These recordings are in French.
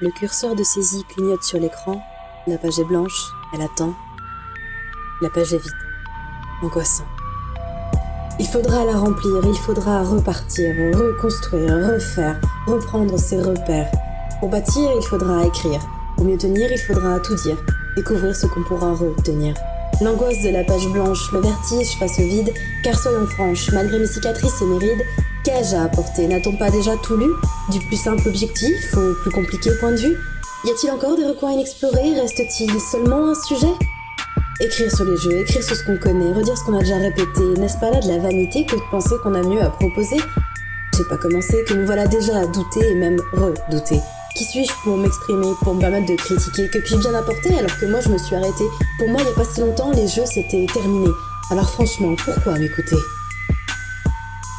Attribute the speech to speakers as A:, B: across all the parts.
A: Le curseur de saisie clignote sur l'écran. La page est blanche, elle attend. La page est vide. Angoissant. Il faudra la remplir, il faudra repartir, reconstruire, refaire, reprendre ses repères. Pour bâtir, il faudra écrire. Pour mieux tenir, il faudra tout dire, découvrir ce qu'on pourra retenir. L'angoisse de la page blanche, le vertige face au vide, car soyons franches, malgré mes cicatrices et mes rides, qu'ai-je à apporter N'a-t-on pas déjà tout lu Du plus simple objectif au plus compliqué point de vue Y a-t-il encore des recoins inexplorés Reste-t-il seulement un sujet Écrire sur les jeux, écrire sur ce qu'on connaît, redire ce qu'on a déjà répété, n'est-ce pas là de la vanité que de penser qu'on a mieux à proposer J'ai pas commencé, que me voilà déjà à douter et même redouter. Qui suis-je pour m'exprimer, pour me permettre de critiquer Que puis-je bien apporter alors que moi je me suis arrêtée? Pour moi, il n'y a pas si longtemps, les jeux c'était terminé. Alors franchement, pourquoi m'écouter?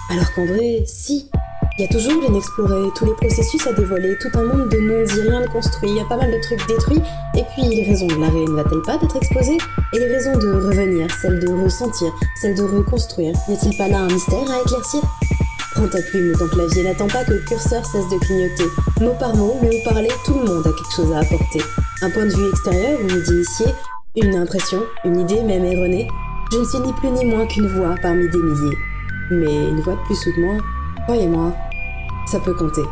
A: Alors qu'en vrai, si. Il y a toujours l'inexploré, tous les processus à dévoiler, tout un monde de non-dits, rien de construit, il y a pas mal de trucs détruits, et puis les raisons de l'arrêt ne va-t-elle pas d'être exposée? Et les raisons de revenir, celles de ressentir, celles de reconstruire, n'y a-t-il pas là un mystère à éclaircir? Prends ta plume, ton clavier, n'attends pas que le curseur cesse de clignoter. Mot par mot, haut parler, tout le monde a quelque chose à apporter. Un point de vue extérieur, une idée initiée, une impression, une idée même erronée. Je ne suis ni plus ni moins qu'une voix parmi des milliers. Mais une voix de plus ou de moins, croyez-moi, ça peut compter.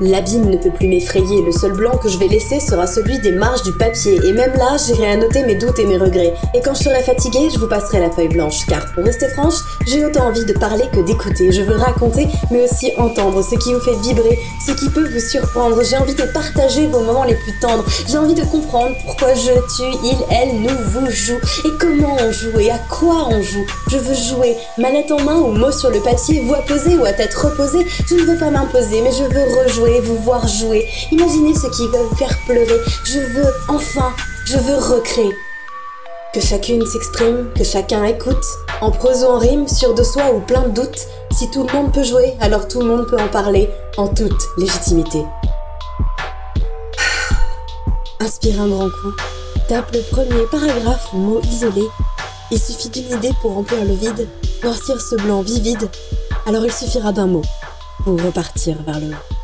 A: L'abîme ne peut plus m'effrayer, le seul blanc que je vais laisser sera celui des marges du papier, et même là, j'irai noter mes doutes et mes regrets. Et quand je serai fatiguée, je vous passerai la feuille blanche, car pour rester franche, j'ai autant envie de parler que d'écouter. Je veux raconter, mais aussi entendre ce qui vous fait vibrer, ce qui peut vous surprendre. J'ai envie de partager vos moments les plus tendres. J'ai envie de comprendre pourquoi je, tu, il, elle, nous, vous joue, et comment on joue, et à quoi on joue. Je veux jouer, manette en main ou mots sur le papier, voix posée ou à tête reposée. Je ne veux pas m'imposer, mais je veux rejouer vous voir jouer. Imaginez ce qui va vous faire pleurer. Je veux, enfin, je veux recréer. Que chacune s'exprime, que chacun écoute, en prose ou en rime, sûr de soi ou plein de doutes. Si tout le monde peut jouer, alors tout le monde peut en parler, en toute légitimité. Inspire un grand coup. Tape le premier paragraphe mot isolé. Il suffit d'une idée pour remplir le vide, noircir ce blanc vivide. Alors il suffira d'un mot pour repartir vers le haut.